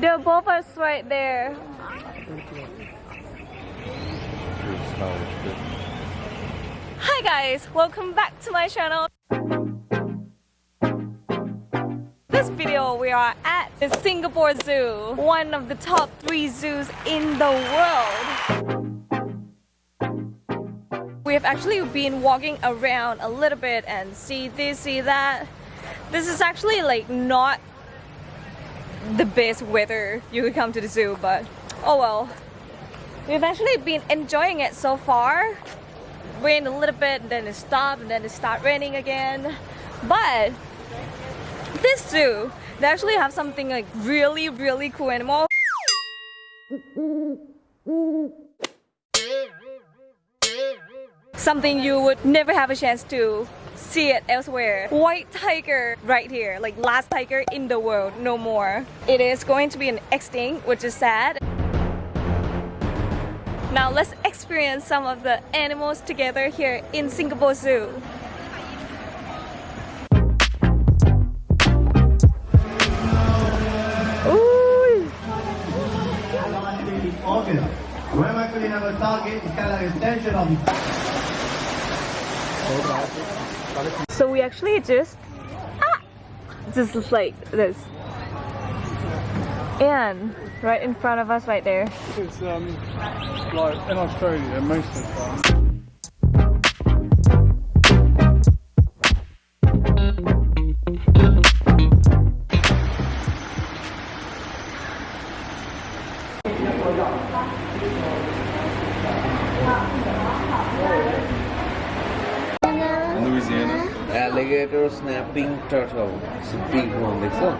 They're both us right there. Hi guys, welcome back to my channel. This video we are at the Singapore Zoo, one of the top three zoos in the world. We have actually been walking around a little bit and see this, see that. This is actually like not the best weather you could come to the zoo, but oh well. We've actually been enjoying it so far. Rain a little bit, then it stopped, and then it started raining again. But this zoo, they actually have something like really, really cool animal. Something you would never have a chance to see it elsewhere. White tiger right here, like last tiger in the world, no more. It is going to be an extinct, which is sad. Now let's experience some of the animals together here in Singapore Zoo. Our target, it's kind of extension of So we actually just ah, just like this. And right in front of us right there. It's um, like in Australia most of the time. alligator snapping turtle. It's a big one, দেখছো?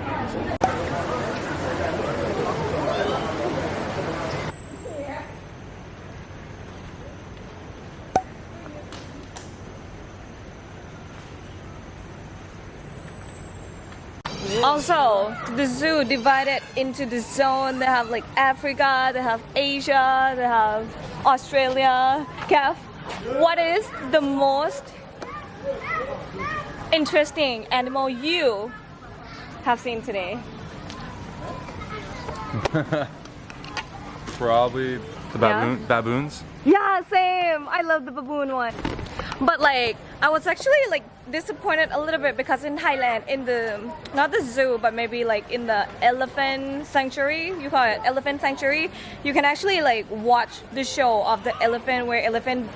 Also, the zoo divided into the zone. They have like Africa, they have Asia, they have Australia. Kev, what is the most interesting animal you have seen today? Probably the baboon, baboons. Yeah, same. I love the baboon one. But like, I was actually like disappointed a little bit because in Thailand, in the not the zoo, but maybe like in the elephant sanctuary, you call it elephant sanctuary, you can actually like watch the show of the elephant where elephant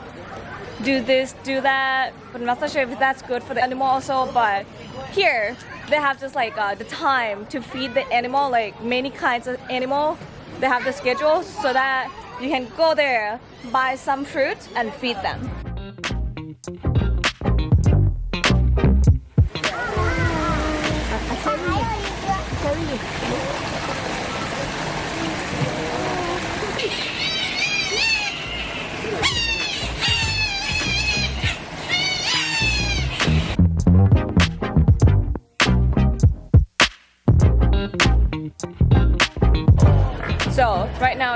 do this, do that. But I'm not sure if that's good for the animal also. But here, they have just like uh, the time to feed the animal, like many kinds of animal. They have the schedule so that you can go there, buy some fruit, and feed them.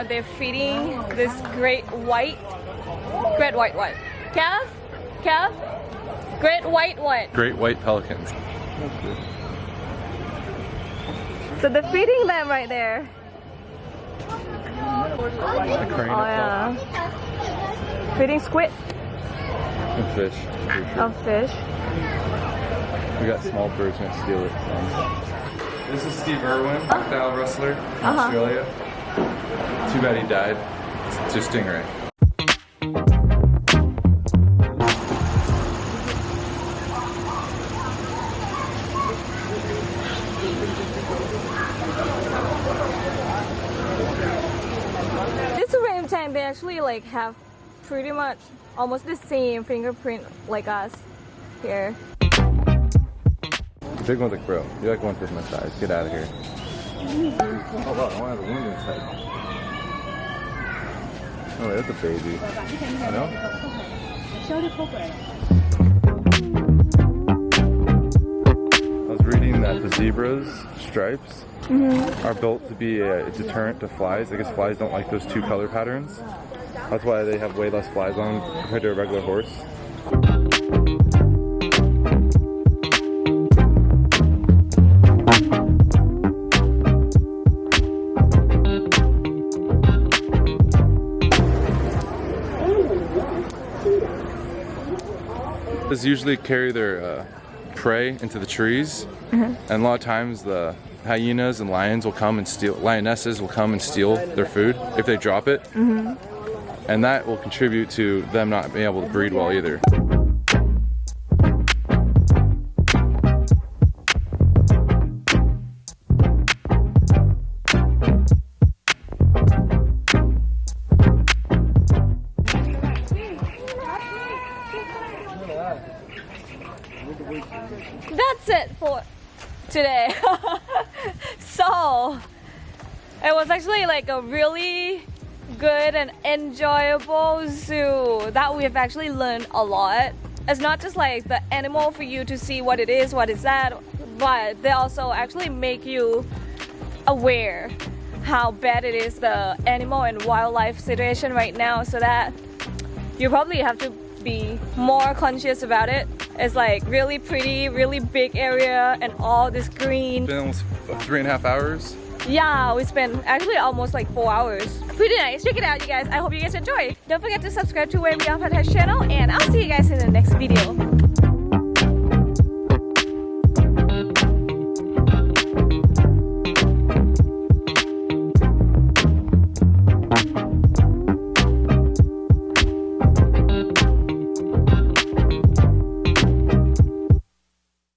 Now they're feeding this great white, great white what? Calf? Calf? Great white what? Great white pelicans. So they're feeding them right there. A crane Oh yeah. Feeding squid. And fish. for sure. of fish. We got small birds gonna steal it. So. This is Steve Irwin, style wrestler in Uh-huh. Australia. Too bad he died. It's just stingray. This orangutan, they actually like have pretty much almost the same fingerprint like us here. Big one's a bro, You like like one fifth my size. Get out of here. Oh wow, I want to have a wound inside. Oh, that's a baby. You know? I was reading that the zebra's stripes mm-hmm. are built to be a deterrent to flies. I guess flies don't like those two color patterns. That's why they have way less flies on compared to a regular horse. Does usually carry their uh, prey into the trees, and a lot of times the hyenas and lions will come and steal. Lionesses will come and steal their food if they drop it, and that will contribute to them not being able to breed well either. That's it for today. so, it was actually like a really good and enjoyable zoo that we have actually learned a lot. It's not just like the animal for you to see what it is, what is that, but they also actually make you aware how bad it is the animal and wildlife situation right now so that you probably have to be more conscious about it. It's like really pretty, really big area and all this green. Been almost three and a half hours. Yeah, we spent actually almost like four hours. Pretty nice. Check it out, you guys. I hope you guys enjoy. Don't forget to subscribe to Where We Are Podcast channel and I'll see you guys in the next video.